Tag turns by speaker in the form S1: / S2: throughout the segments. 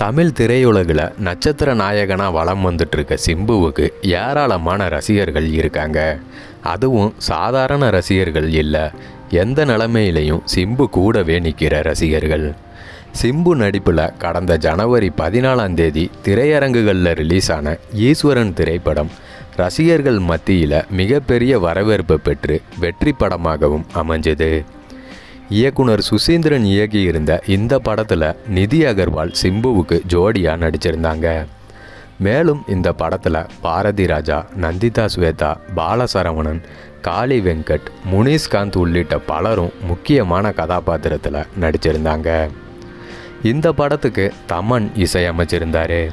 S1: தமிழ் திரையுலகில் நட்சத்திர நாயகனாக வளம் வந்துட்டுருக்க சிம்புவுக்கு ஏராளமான ரசிகர்கள் இருக்காங்க. அதுவும் சாதாரண ரசிகர்கள் இல்லை எந்த நிலைமையிலையும் சிம்பு கூடவே நிற்கிற ரசிகர்கள். சிம்பு நடிப்பில் கடந்த ஜனவரி பதினாலாம் தேதி திரையரங்குகளில் ரிலீஸ் ஆன ஈஸ்வரன் திரைப்படம் ரசிகர்கள் மத்தியில் மிகப்பெரிய வரவேற்பு பெற்று வெற்றி படமாகவும் அமைஞ்சது. இயக்குனர் சுசீந்திரன் இயக்கியிருந்த இந்த படத்தில் நிதி அகர்வால் சிம்புவுக்கு ஜோடியாக நடிச்சிருந்தாங்க. மேலும் இந்த படத்தில் பாரதி ராஜா நந்திதா ஸ்வேதா பாலசரவணன் காளி வெங்கட் முனீஷ்காந்த் உள்ளிட்ட பலரும் முக்கியமான கதாபாத்திரத்தில் நடிச்சிருந்தாங்க. இந்த படத்துக்கு தமன் இசையமைச்சிருந்தாரு.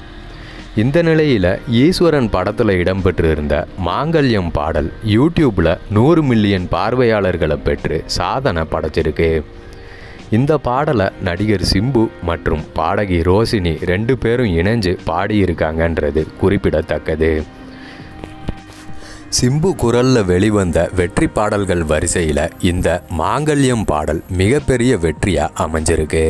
S1: இந்த நிலையில் ஈஸ்வரன் படத்தில் இடம்பெற்றிருந்த மாங்கல்யம் பாடல் யூடியூப்பில் நூறு மில்லியன் பார்வையாளர்களை பெற்று சாதனை படைச்சிருக்கு. இந்த பாடலை நடிகர் சிம்பு மற்றும் பாடகி ரோசினி ரெண்டு பேரும் இணைஞ்சு பாடியிருக்காங்கன்றது குறிப்பிடத்தக்கது. சிம்பு குரலில் வெளிவந்த வெற்றி பாடல்கள் வரிசையில் இந்த மாங்கல்யம் பாடல் மிகப்பெரிய வெற்றியாக அமைஞ்சிருக்கு.